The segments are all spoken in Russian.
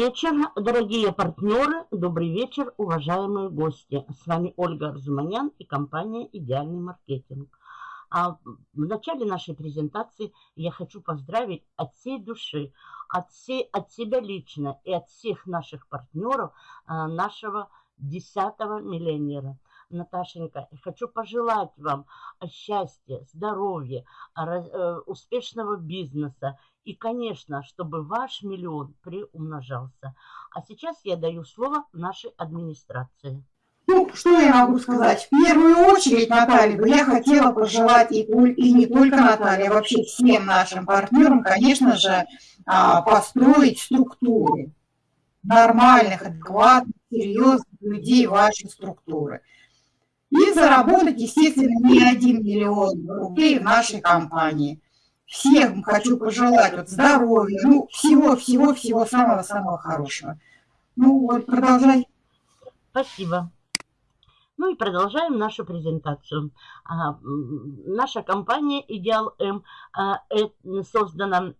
вечер, дорогие партнеры, добрый вечер, уважаемые гости. С вами Ольга Арзуманян и компания «Идеальный маркетинг». А в начале нашей презентации я хочу поздравить от всей души, от, всей, от себя лично и от всех наших партнеров а, нашего 10-го миллионера. Наташенька, хочу пожелать вам счастья, здоровья, э, успешного бизнеса и, конечно, чтобы ваш миллион приумножался. А сейчас я даю слово нашей администрации. Ну, что я могу сказать? В первую очередь, Наталья, я хотела пожелать и, и не только Наталье, а вообще всем нашим партнерам, конечно же, а, построить структуры нормальных, адекватных, серьезных людей вашей структуры. И заработать, естественно, не один миллион рублей в нашей компании. Всем хочу пожелать вот здоровья, ну, всего-всего-всего самого-самого хорошего. Ну, вот, продолжай. Спасибо. Ну и продолжаем нашу презентацию. А, наша компания Идеал М а, создана,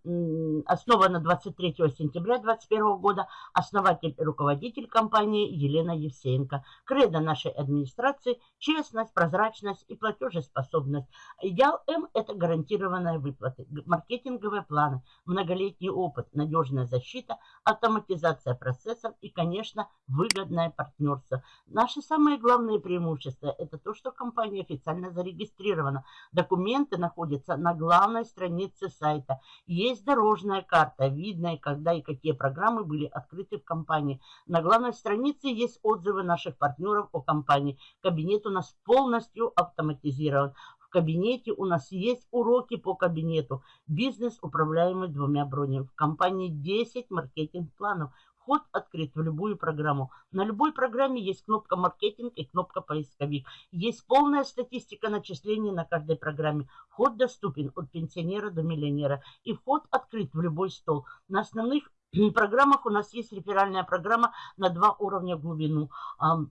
основана 23 сентября 2021 года. Основатель и руководитель компании Елена Евсеенко. Кредо нашей администрации – честность, прозрачность и платежеспособность. Идеал М – это гарантированные выплаты, маркетинговые планы, многолетний опыт, надежная защита, автоматизация процессов и, конечно, выгодное партнерство. Наши самые главные преимущество – это то, что компания официально зарегистрирована. Документы находятся на главной странице сайта. Есть дорожная карта, видная, когда и какие программы были открыты в компании. На главной странице есть отзывы наших партнеров о компании. Кабинет у нас полностью автоматизирован. В кабинете у нас есть уроки по кабинету. Бизнес, управляемый двумя бронями. В компании 10 маркетинг-планов. Вход открыт в любую программу. На любой программе есть кнопка «Маркетинг» и кнопка «Поисковик». Есть полная статистика начислений на каждой программе. Вход доступен от пенсионера до миллионера. И вход открыт в любой стол. На основных программах у нас есть реферальная программа на два уровня глубину.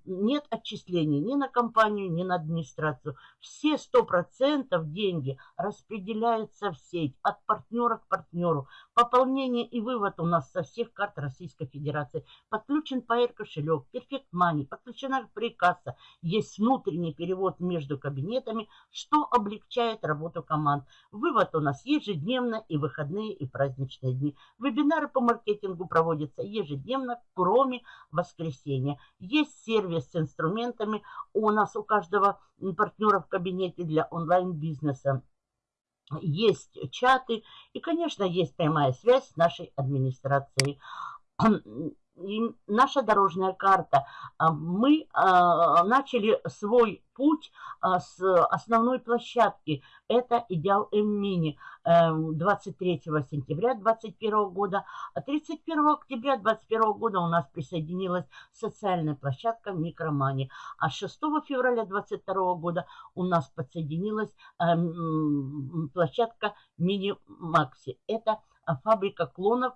Нет отчислений ни на компанию, ни на администрацию. Все 100% деньги распределяются в сеть от партнера к партнеру. Пополнение и вывод у нас со всех карт Российской Федерации. Подключен PR кошелек, Perfect Money, подключена прикасса. Есть внутренний перевод между кабинетами, что облегчает работу команд. Вывод у нас ежедневно и выходные и праздничные дни. Вебинары по маркетингу маркетингу проводится ежедневно, кроме воскресенья. Есть сервис с инструментами у нас, у каждого партнера в кабинете для онлайн-бизнеса. Есть чаты и, конечно, есть прямая связь с нашей администрацией. И наша дорожная карта. А, мы а, начали свой путь а, с основной площадки. Это Идеал М-Мини 23 эм, сентября 2021 года. А 31 октября 2021 года у нас присоединилась социальная площадка Микромани. А 6 февраля 2022 года у нас подсоединилась эм, площадка Мини Макси. Это фабрика клонов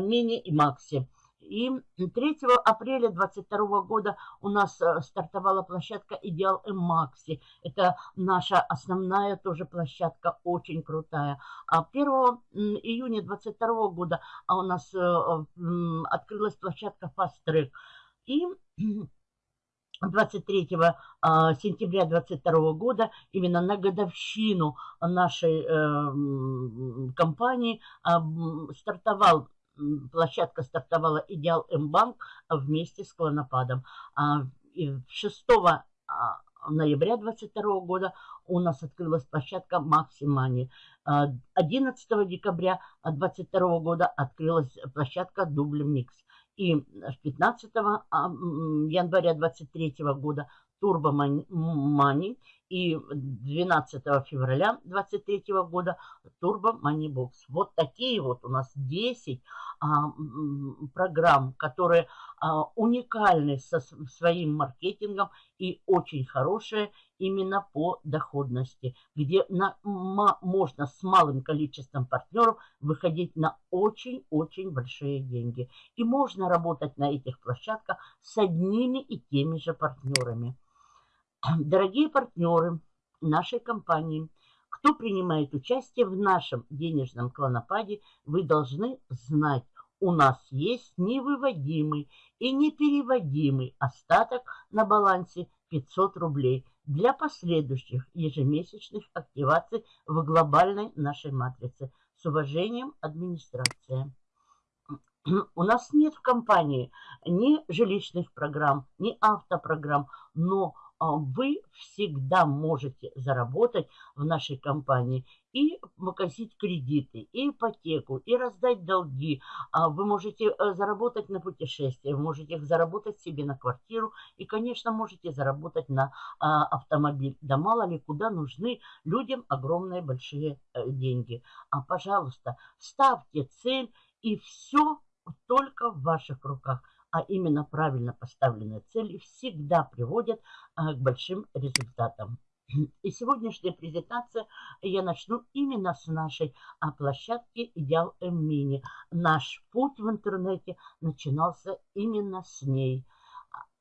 Мини и Макси. И 3 апреля 2022 года у нас э, стартовала площадка Идеал Макси. Это наша основная тоже площадка, очень крутая. А 1 июня 2022 года а у нас э, открылась площадка Fast Track. И 23 а, сентября 2022 года, именно на годовщину нашей э, компании, а, стартовал площадка стартовала «Идеал М-банк» вместе с «Клонопадом». А, и 6 а, ноября 2022 года у нас открылась площадка «Максимани». 11 а, декабря 2022 года открылась площадка «Дубль Микс». И 15 января 2023 года Turbo Money и 12 февраля 2023 года Turbo Money Box. Вот такие вот у нас 10 а, программ, которые а, уникальны со своим маркетингом и очень хорошие именно по доходности, где на, можно с малым количеством партнеров выходить на очень-очень большие деньги. И можно работать на этих площадках с одними и теми же партнерами. Дорогие партнеры нашей компании, кто принимает участие в нашем денежном клонопаде, вы должны знать у нас есть невыводимый и непереводимый остаток на балансе 500 рублей для последующих ежемесячных активаций в глобальной нашей матрице. С уважением, администрация. У нас нет в компании ни жилищных программ, ни автопрограмм, но вы всегда можете заработать в нашей компании и погасить кредиты, и ипотеку, и раздать долги. А, вы можете э, заработать на путешествие, вы можете заработать себе на квартиру и, конечно, можете заработать на а, автомобиль. Да мало ли куда нужны людям огромные большие э, деньги. А, пожалуйста, ставьте цель и все только в ваших руках а именно правильно поставленные цели всегда приводят а, к большим результатам. И сегодняшняя презентация я начну именно с нашей а, площадки Идеал М-Мини. Наш путь в интернете начинался именно с ней.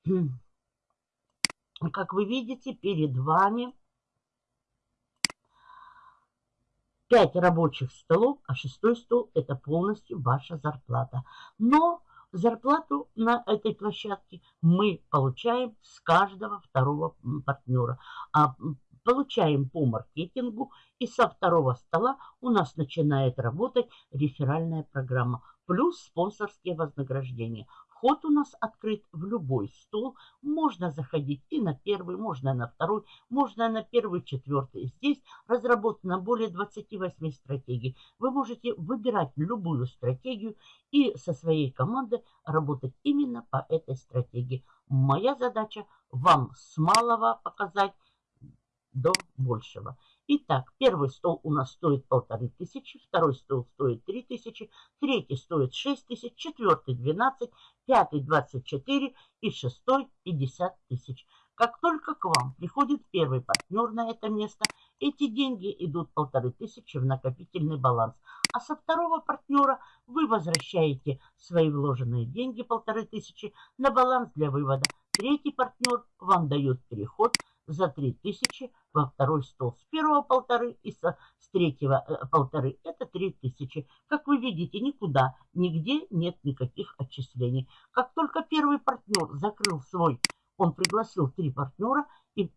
Как вы видите, перед вами 5 рабочих столов, а шестой стол – это полностью ваша зарплата. Но зарплату на этой площадке мы получаем с каждого второго партнера. А получаем по маркетингу, и со второго стола у нас начинает работать реферальная программа, плюс спонсорские вознаграждения. Вход у нас открыт в любой стол. Можно заходить и на первый, можно на второй, можно на первый, четвертый. Здесь разработано более 28 стратегий. Вы можете выбирать любую стратегию и со своей командой работать именно по этой стратегии. Моя задача вам с малого показать до большего. Итак, первый стол у нас стоит полторы тысячи, второй стол стоит три тысячи, третий стоит шесть тысяч, четвертый двенадцать, пятый двадцать четыре и шестой пятьдесят тысяч. Как только к вам приходит первый партнер на это место, эти деньги идут полторы тысячи в накопительный баланс. А со второго партнера вы возвращаете свои вложенные деньги полторы тысячи на баланс для вывода. Третий партнер вам дает переход за 3000 во второй стол. С первого полторы и со, с третьего э, полторы. Это 3000. Как вы видите, никуда, нигде нет никаких отчислений. Как только первый партнер закрыл свой, он пригласил три партнера и э,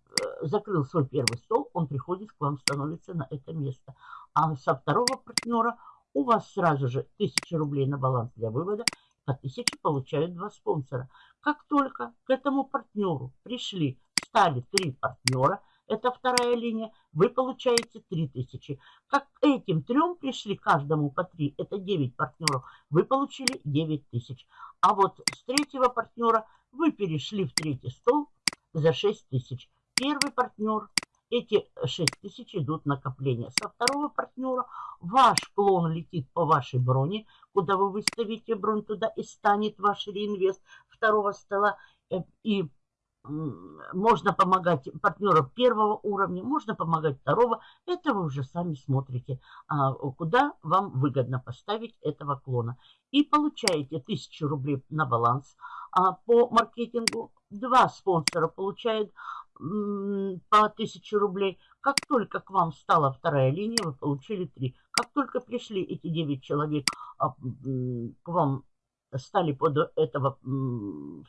закрыл свой первый стол, он приходит к вам, становится на это место. А со второго партнера у вас сразу же 1000 рублей на баланс для вывода, по 1000 получают два спонсора. Как только к этому партнеру пришли стали три партнера, это вторая линия, вы получаете 3000. Как этим трем пришли каждому по 3, это 9 партнеров, вы получили 9000. А вот с третьего партнера вы перешли в третий стол за 6000. Первый партнер, эти 6000 идут накопления. Со второго партнера ваш клон летит по вашей броне, куда вы выставите бронь туда и станет ваш реинвест второго стола. Э, и можно помогать партнеров первого уровня, можно помогать второго. Это вы уже сами смотрите, а, куда вам выгодно поставить этого клона. И получаете 1000 рублей на баланс а, по маркетингу. Два спонсора получают по 1000 рублей. Как только к вам стала вторая линия, вы получили 3. Как только пришли эти 9 человек а, к вам, стали под этого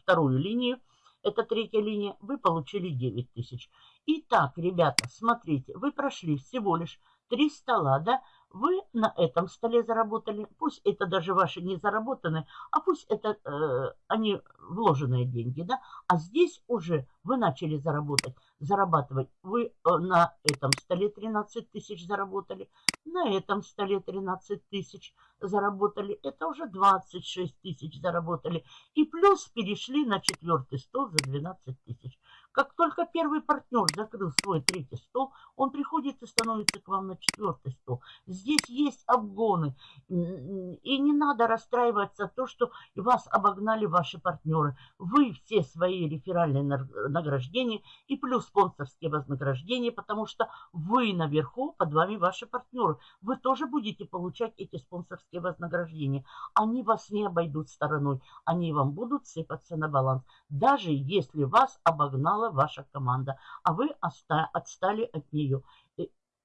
вторую линию, это третья линия, вы получили 9 тысяч. Итак, ребята, смотрите, вы прошли всего лишь три стола, да, вы на этом столе заработали, пусть это даже ваши не заработанные, а пусть это э, они вложенные деньги, да, а здесь уже вы начали заработать, зарабатывать. Вы э, на этом столе 13 тысяч заработали, на этом столе 13 тысяч заработали, это уже 26 тысяч заработали. И плюс перешли на четвертый стол за 12 тысяч. Как только первый партнер закрыл свой третий стол, он приходит и становится к вам на четвертый стол. Здесь есть обгоны. И не надо расстраиваться то, что вас обогнали ваши партнеры. Вы все свои реферальные награждения и плюс спонсорские вознаграждения, потому что вы наверху, под вами ваши партнеры. Вы тоже будете получать эти спонсорские вознаграждения. Они вас не обойдут стороной. Они вам будут сыпаться на баланс. Даже если вас обогнала ваша команда, а вы отстали от нее.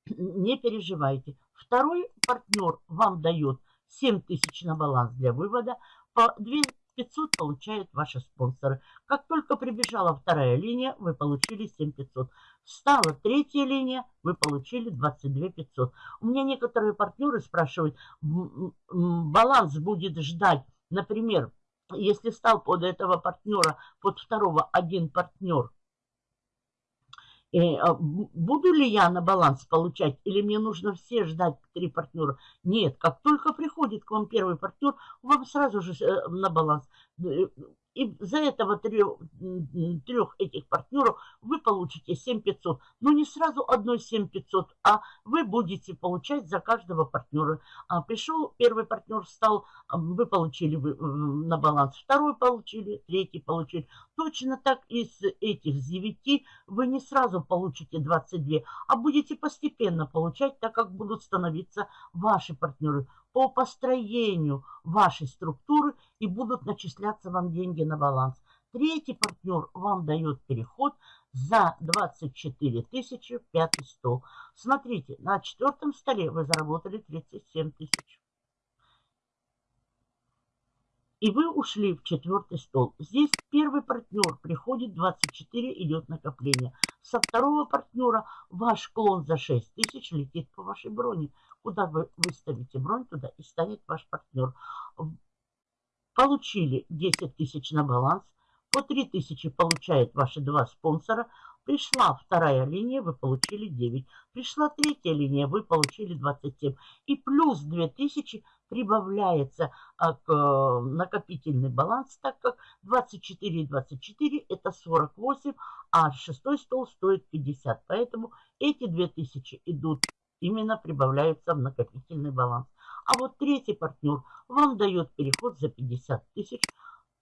Не переживайте. Второй партнер вам дает 7 тысяч на баланс для вывода. По 2 500 получают ваши спонсоры. Как только прибежала вторая линия, вы получили 7 500. Встала третья линия, вы получили 22 500. У меня некоторые партнеры спрашивают, баланс будет ждать, например, если стал под этого партнера, под второго один партнер, буду ли я на баланс получать, или мне нужно все ждать три партнера? Нет, как только приходит к вам первый партнер, вам сразу же э, на баланс. Э, и за этого трех, трех этих партнеров вы получите 7500. Но не сразу одной 7500, а вы будете получать за каждого партнера. А пришел первый партнер, стал, вы получили на баланс, второй получили, третий получили. Точно так из этих 9 вы не сразу получите 22, а будете постепенно получать, так как будут становиться ваши партнеры по построению вашей структуры и будут начисляться вам деньги на баланс. Третий партнер вам дает переход за 24 тысячи пятый стол. Смотрите, на четвертом столе вы заработали 37 тысяч. И вы ушли в четвертый стол. Здесь первый партнер приходит 24, идет накопление. Со второго партнера ваш клон за 6 тысяч летит по вашей броне. Куда вы выставите бронь, туда и станет ваш партнер. Получили 10 тысяч на баланс. По 3 тысячи получают ваши два спонсора. Пришла вторая линия, вы получили 9. Пришла третья линия, вы получили 27. И плюс 2000 прибавляется а, к э, накопительный баланс, так как 24 и 24 это 48, а шестой стол стоит 50. Поэтому эти 2000 идут именно прибавляются в накопительный баланс. А вот третий партнер вам дает переход за 50 тысяч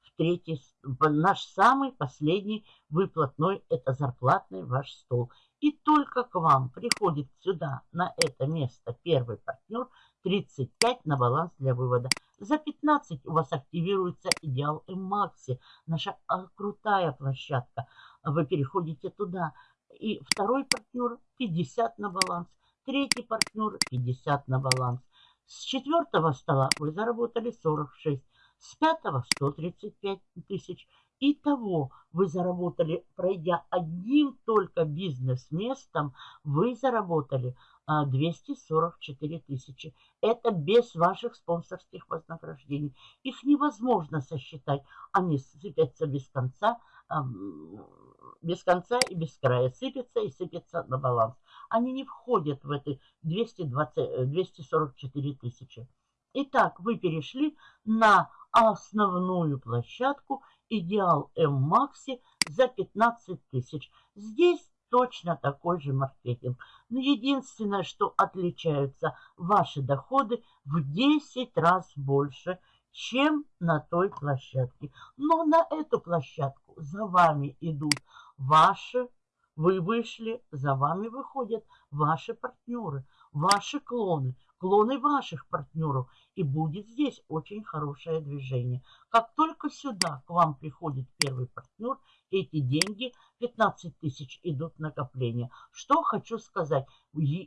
в третий, наш самый последний выплатной, это зарплатный ваш стол. И только к вам приходит сюда, на это место, первый партнер, 35 на баланс для вывода. За 15 у вас активируется идеал Макси, наша а, крутая площадка. Вы переходите туда. И второй партнер 50 на баланс. Третий партнер 50 на баланс. С четвертого стола вы заработали 46. С пятого 135 тысяч. Итого вы заработали, пройдя одним только бизнес-местом, вы заработали 244 тысячи. Это без ваших спонсорских вознаграждений. Их невозможно сосчитать. Они сыпятся без конца, без конца и без края. Сыпятся и сыпятся на баланс. Они не входят в эти 220, 244 тысячи. Итак, вы перешли на основную площадку Идеал М-Макси за 15 тысяч. Здесь точно такой же маркетинг. Но единственное, что отличаются ваши доходы в 10 раз больше, чем на той площадке. Но на эту площадку за вами идут ваши, вы вышли, за вами выходят ваши партнеры, ваши клоны, клоны ваших партнеров. И будет здесь очень хорошее движение. Как только сюда к вам приходит первый партнер, эти деньги, 15 тысяч, идут в накопление. Что хочу сказать,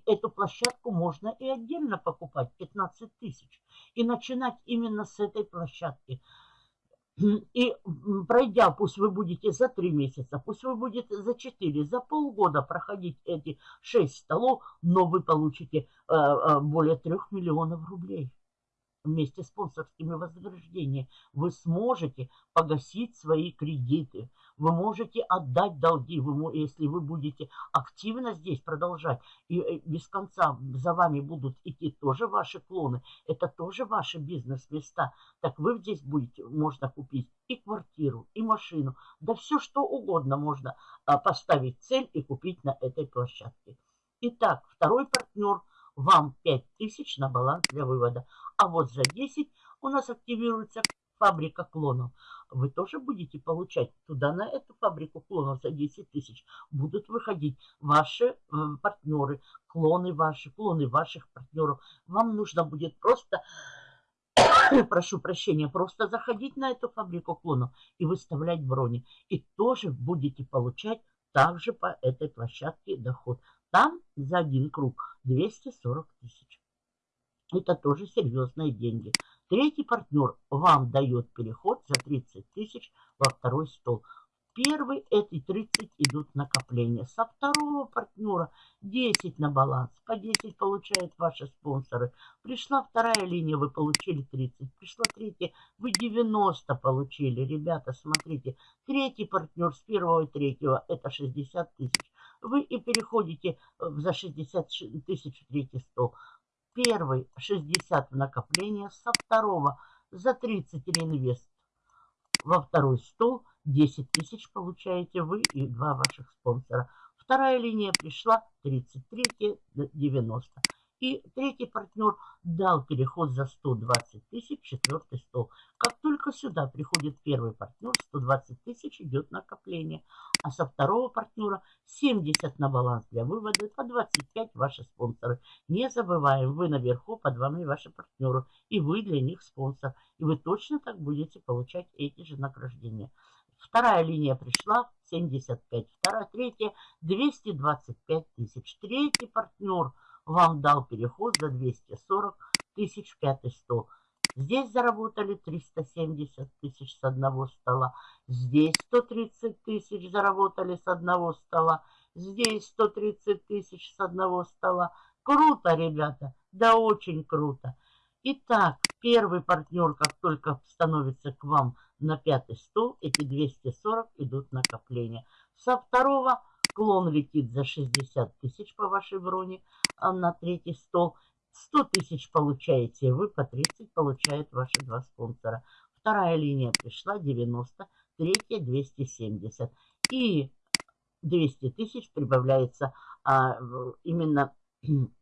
эту площадку можно и отдельно покупать, 15 тысяч, и начинать именно с этой площадки. И пройдя, пусть вы будете за 3 месяца, пусть вы будете за 4, за полгода проходить эти 6 столов, но вы получите э, э, более 3 миллионов рублей вместе с спонсорскими вознаграждениями. Вы сможете погасить свои кредиты, вы можете отдать долги, вы, если вы будете активно здесь продолжать, и э, без конца за вами будут идти тоже ваши клоны, это тоже ваши бизнес-места, так вы здесь будете, можно купить и квартиру, и машину, да все что угодно можно а, поставить цель и купить на этой площадке. Итак, второй партнер вам 5000 на баланс для вывода, а вот за 10 у нас активируется фабрика клонов. Вы тоже будете получать туда, на эту фабрику клонов за 10 тысяч. Будут выходить ваши э, партнеры, клоны ваши, клоны ваших партнеров. Вам нужно будет просто, прошу прощения, просто заходить на эту фабрику клонов и выставлять брони. И тоже будете получать также по этой площадке доход. Там за один круг 240 тысяч. Это тоже серьезные деньги. Третий партнер вам дает переход за 30 тысяч во второй стол. Первый эти 30 идут накопления. Со второго партнера 10 на баланс. По 10 получают ваши спонсоры. Пришла вторая линия, вы получили 30. Пришла третья, вы 90 получили. Ребята, смотрите. Третий партнер с первого и третьего это 60 тысяч. Вы и переходите за 60 тысяч третий стол. Первый 60 в накопление, со второго за 30 реинвест во второй стол 10 тысяч получаете вы и два ваших спонсора. Вторая линия пришла 33, 90. И третий партнер дал переход за 120 тысяч, четвертый стол. Как только сюда приходит первый партнер, 120 тысяч идет накопление. А со второго партнера 70 на баланс для вывода, по 25 ваши спонсоры. Не забываем, вы наверху, под вами ваши партнеры. И вы для них спонсор. И вы точно так будете получать эти же награждения. Вторая линия пришла 75, вторая, третья 225 тысяч. Третий партнер – вам дал переход за 240 тысяч пятый стол. Здесь заработали 370 тысяч с одного стола. Здесь 130 тысяч заработали с одного стола. Здесь 130 тысяч с одного стола. Круто, ребята. Да, очень круто. Итак, первый партнер, как только становится к вам на пятый стол, эти 240 идут накопления. Со второго клон летит за 60 тысяч по вашей броне. А на третий стол. 100 тысяч получаете вы, по 30 получают ваши два спонсора. Вторая линия пришла 90, третья 270. И 200 тысяч прибавляется а, именно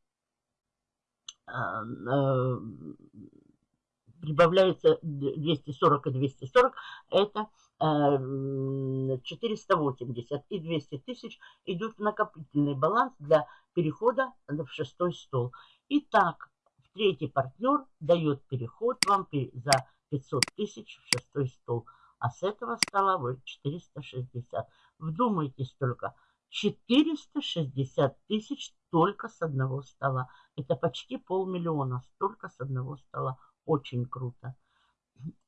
прибавляется 240 и 240. Это 480 и 200 тысяч идут в накопительный баланс для перехода в шестой стол. Итак, третий партнер дает переход вам за 500 тысяч в шестой стол. А с этого стола вы 460. Вдумайтесь только, 460 тысяч только с одного стола. Это почти полмиллиона, столько с одного стола. Очень круто.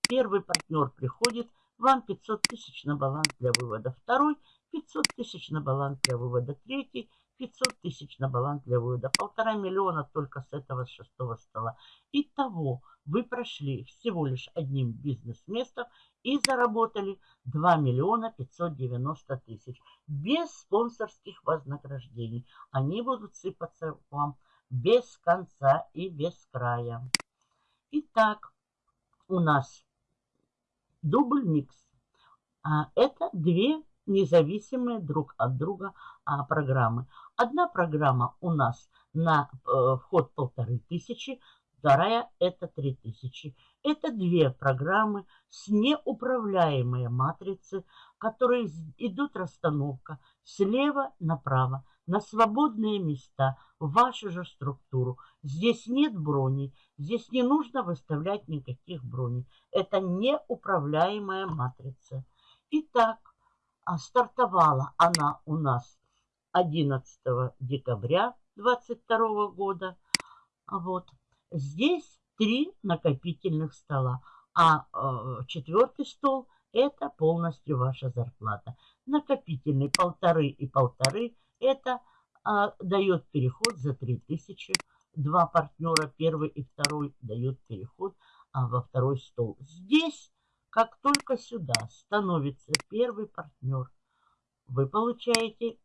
Первый партнер приходит – вам 500 тысяч на баланс для вывода. Второй 500 тысяч на баланс для вывода. Третий 500 тысяч на баланс для вывода. Полтора миллиона только с этого шестого стола. Итого вы прошли всего лишь одним бизнес-местом и заработали 2 миллиона 590 тысяч. Без спонсорских вознаграждений. Они будут сыпаться вам без конца и без края. Итак, у нас дубль микс. А, это две независимые друг от друга а, программы. Одна программа у нас на э, вход полторы тысячи, вторая это три тысячи. Это две программы с неуправляемой матрицы, которые идут расстановка слева направо на свободные места, в вашу же структуру. Здесь нет броней, здесь не нужно выставлять никаких броней. Это неуправляемая матрица. Итак, а стартовала она у нас 11 декабря 2022 года. Вот. Здесь три накопительных стола, а э, четвертый стол – это полностью ваша зарплата. Накопительный полторы и полторы – это а, дает переход за 3000. Два партнера, первый и второй, дает переход а, во второй стол. Здесь, как только сюда становится первый партнер, вы получаете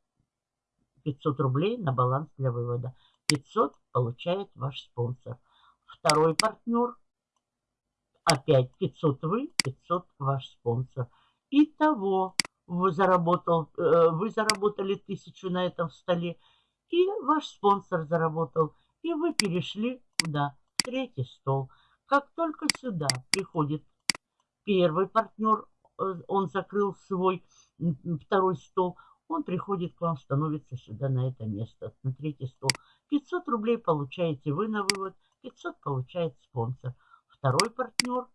500 рублей на баланс для вывода. 500 получает ваш спонсор. Второй партнер, опять 500 вы, 500 ваш спонсор. Итого вы, заработал, э, вы заработали тысячу на этом столе, и ваш спонсор заработал, и вы перешли куда? В третий стол. Как только сюда приходит первый партнер, э, он закрыл свой второй стол, он приходит к вам, становится сюда на это место, на третий стол. 500 рублей получаете вы на вывод, 500 получает спонсор. Второй партнер,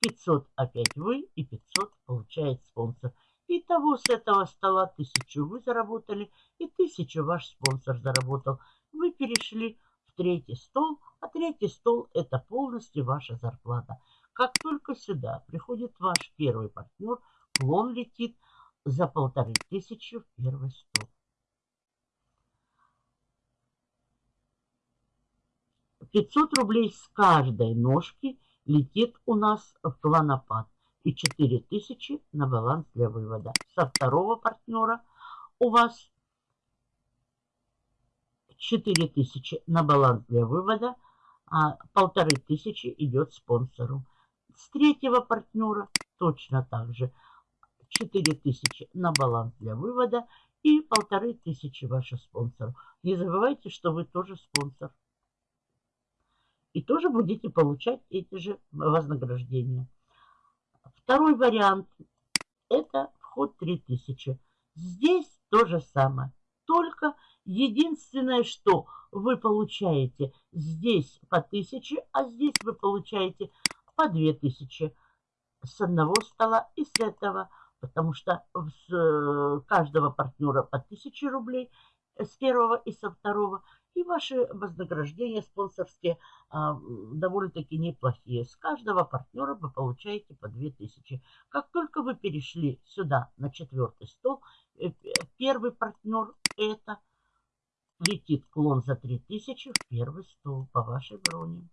500 опять вы и 500 получает спонсор. Итого с этого стола тысячу вы заработали, и тысячу ваш спонсор заработал. Вы перешли в третий стол, а третий стол это полностью ваша зарплата. Как только сюда приходит ваш первый партнер, клон летит за полторы тысячи в первый стол. 500 рублей с каждой ножки летит у нас в клонопад и 4000 на баланс для вывода. Со второго партнера у вас 4000 на баланс для вывода, а полторы тысячи идет спонсору. С третьего партнера точно так же 4000 на баланс для вывода и полторы тысячи ваших спонсоров. Не забывайте, что вы тоже спонсор. И тоже будете получать эти же вознаграждения. Второй вариант – это вход 3000. Здесь то же самое. Только единственное, что вы получаете здесь по 1000, а здесь вы получаете по 2000 с одного стола и с этого, потому что с э, каждого партнера по 1000 рублей с первого и со второго – и ваши вознаграждения спонсорские а, довольно-таки неплохие. С каждого партнера вы получаете по 2000. Как только вы перешли сюда на четвертый стол, э, первый партнер это летит клон за 3000 в первый стол по вашей броне.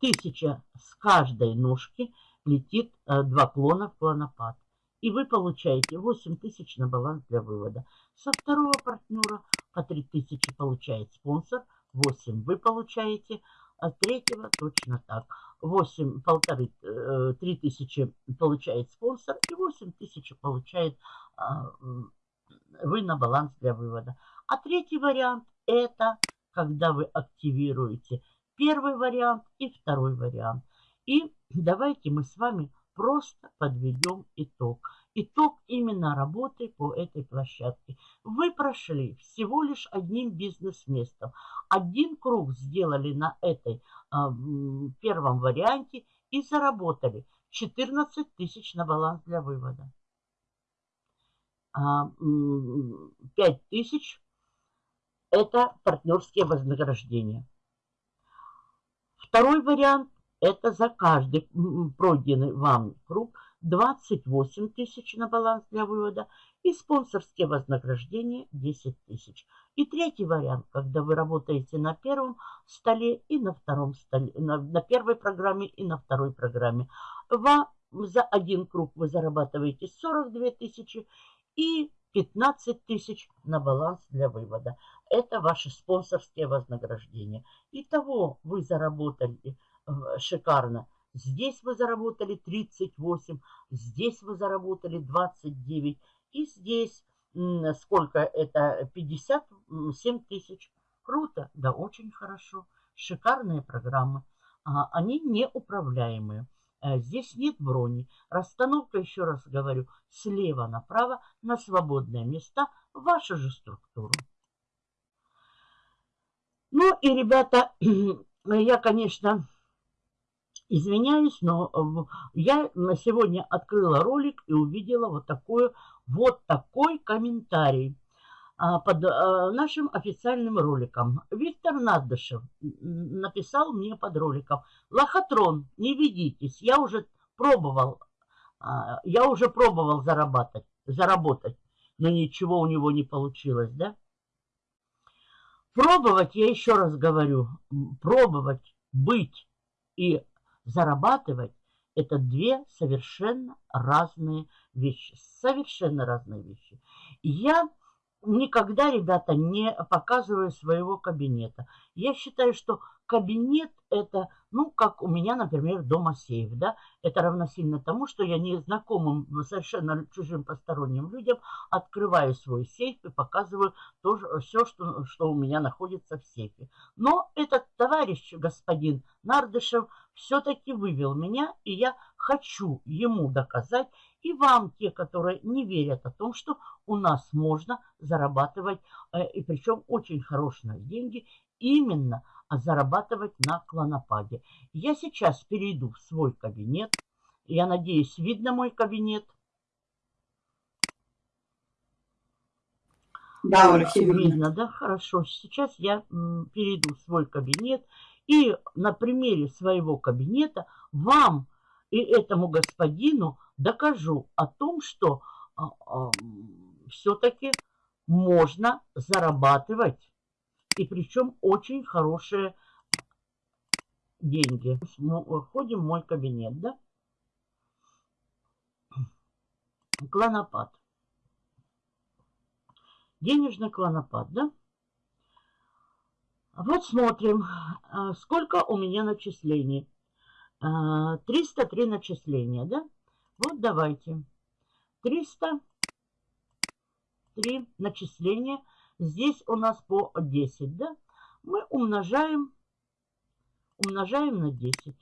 Тысяча с каждой ножки летит э, два клона в клонопад и вы получаете 8 тысяч на баланс для вывода. Со второго партнера по 3 тысячи получает спонсор, 8 вы получаете, а третьего точно так. 8, полторы, 3 э, тысячи получает спонсор и 8 тысяч получает а, вы на баланс для вывода. А третий вариант это когда вы активируете первый вариант и второй вариант. И давайте мы с вами просто подведем итог. Итог именно работы по этой площадке. Вы прошли всего лишь одним бизнес-местом. Один круг сделали на этой а, первом варианте и заработали 14 тысяч на баланс для вывода. А, 5 тысяч это партнерские вознаграждения. Второй вариант это за каждый пройденный вам круг 28 тысяч на баланс для вывода и спонсорские вознаграждения 10 тысяч. И третий вариант, когда вы работаете на первом столе и на втором столе, на, на первой программе и на второй программе. Вам за один круг вы зарабатываете 42 тысячи и 15 тысяч на баланс для вывода. Это ваши спонсорские вознаграждения. Итого вы заработали шикарно. Здесь вы заработали 38, здесь вы заработали 29, и здесь сколько это? 57 тысяч. Круто, да, очень хорошо. Шикарные программы. А, они неуправляемые. Э, здесь нет брони. Расстановка, еще раз говорю, слева направо на свободные места вашу же структуру. Ну и, ребята, я, конечно, Извиняюсь, но э, я на сегодня открыла ролик и увидела вот такой, вот такой комментарий а, под э, нашим официальным роликом. Виктор Надышев написал мне под роликом. Лохотрон, не ведитесь, я уже пробовал, а, я уже пробовал зарабатывать, заработать, но ничего у него не получилось, да? Пробовать, я еще раз говорю, пробовать быть и зарабатывать – это две совершенно разные вещи. Совершенно разные вещи. Я никогда, ребята, не показываю своего кабинета. Я считаю, что кабинет это, ну, как у меня, например, дома сейф, да, это равносильно тому, что я незнакомым, совершенно чужим посторонним людям открываю свой сейф и показываю то, все, что, что у меня находится в сейфе. Но этот товарищ, господин Нардышев, все-таки вывел меня, и я хочу ему доказать, и вам, те, которые не верят о том, что у нас можно зарабатывать, э, и причем очень хорошие деньги, именно зарабатывать на клонопаде. Я сейчас перейду в свой кабинет. Я надеюсь, видно мой кабинет. Да, все видно. Видно, да? Хорошо. Сейчас я перейду в свой кабинет и на примере своего кабинета вам и этому господину докажу о том, что а, а, все-таки можно зарабатывать. И причем очень хорошие деньги. Входим в мой кабинет, да? Клонопад. Денежный клонопад, да? Вот смотрим, а, сколько у меня начислений. 303 а, начисления, да? Вот давайте. 303 начисления. Здесь у нас по 10, да? Мы умножаем, умножаем на 10.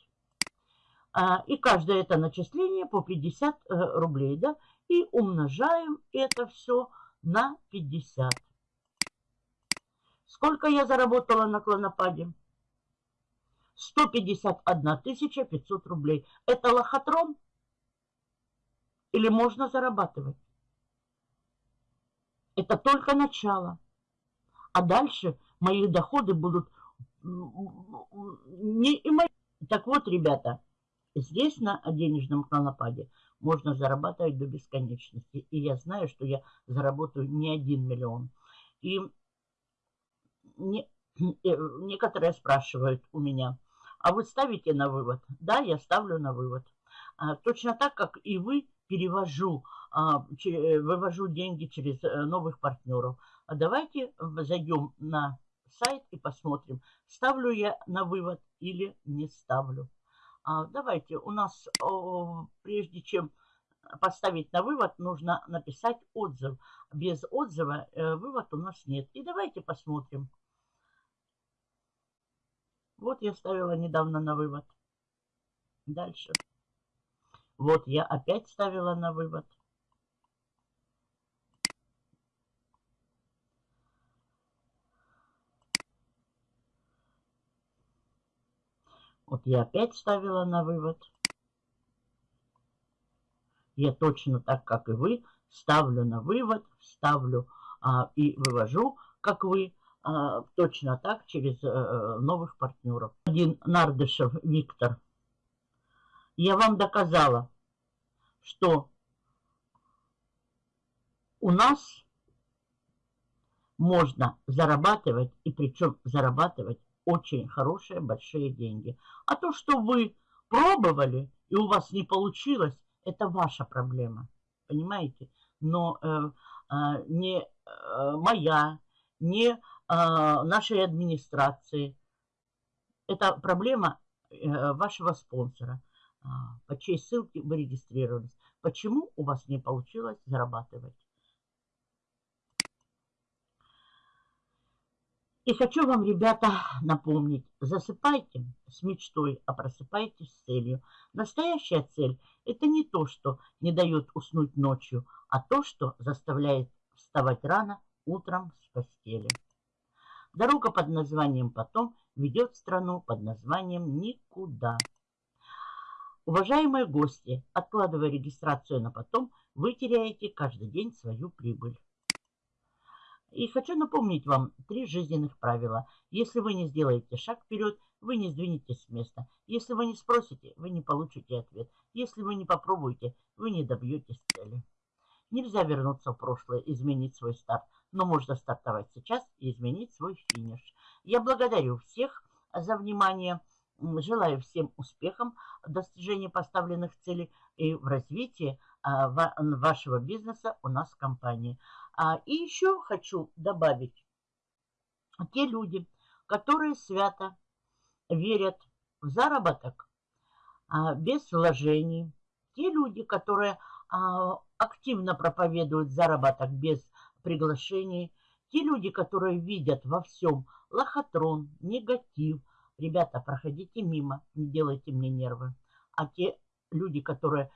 А, и каждое это начисление по 50 э, рублей, да? И умножаем это все на 50. Сколько я заработала на клонопаде? 151 500 рублей. Это лохотрон? Или можно зарабатывать? Это только начало. А дальше мои доходы будут не и мои. Так вот, ребята, здесь на денежном клонопаде можно зарабатывать до бесконечности. И я знаю, что я заработаю не один миллион. И не, э, некоторые спрашивают у меня, а вы ставите на вывод? Да, я ставлю на вывод. А, точно так, как и вы, перевожу, а, че, вывожу деньги через э, новых партнеров. А давайте зайдем на сайт и посмотрим, ставлю я на вывод или не ставлю. А, давайте, у нас, прежде чем поставить на вывод, нужно написать отзыв. Без отзыва э, вывод у нас нет. И давайте посмотрим. Вот я ставила недавно на вывод. Дальше. Вот я опять ставила на вывод. Вот я опять ставила на вывод. Я точно так, как и вы, ставлю на вывод, ставлю а, и вывожу, как вы. А, точно так через э, новых партнеров. Один Нардышев Виктор. Я вам доказала, что у нас можно зарабатывать, и причем зарабатывать очень хорошие, большие деньги. А то, что вы пробовали, и у вас не получилось, это ваша проблема. Понимаете? Но э, э, не э, моя, не нашей администрации. Это проблема э, вашего спонсора, а, по чьей ссылке вы регистрировались. Почему у вас не получилось зарабатывать? И хочу вам, ребята, напомнить, засыпайте с мечтой, а просыпайтесь с целью. Настоящая цель – это не то, что не дает уснуть ночью, а то, что заставляет вставать рано утром с постели. Дорога под названием «Потом» ведет страну под названием «Никуда». Уважаемые гости, откладывая регистрацию на потом, вы теряете каждый день свою прибыль. И хочу напомнить вам три жизненных правила. Если вы не сделаете шаг вперед, вы не сдвинетесь с места. Если вы не спросите, вы не получите ответ. Если вы не попробуете, вы не добьетесь цели. Нельзя вернуться в прошлое, изменить свой старт но можно стартовать сейчас и изменить свой финиш. Я благодарю всех за внимание. Желаю всем успехов в достижении поставленных целей и в развитии а, вашего бизнеса у нас в компании. А, и еще хочу добавить, те люди, которые свято верят в заработок а, без вложений, те люди, которые активно проповедуют заработок без приглашений. Те люди, которые видят во всем лохотрон, негатив. Ребята, проходите мимо, не делайте мне нервы. А те люди, которые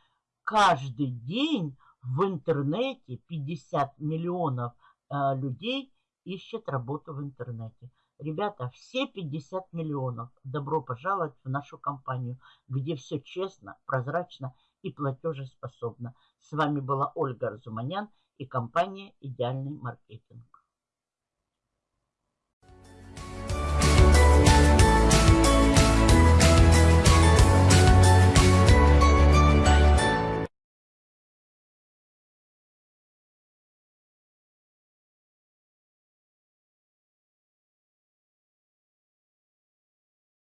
каждый день в интернете 50 миллионов э, людей ищут работу в интернете. Ребята, все 50 миллионов, добро пожаловать в нашу компанию, где все честно, прозрачно и платежеспособно. С вами была Ольга Разуманян и компания «Идеальный маркетинг».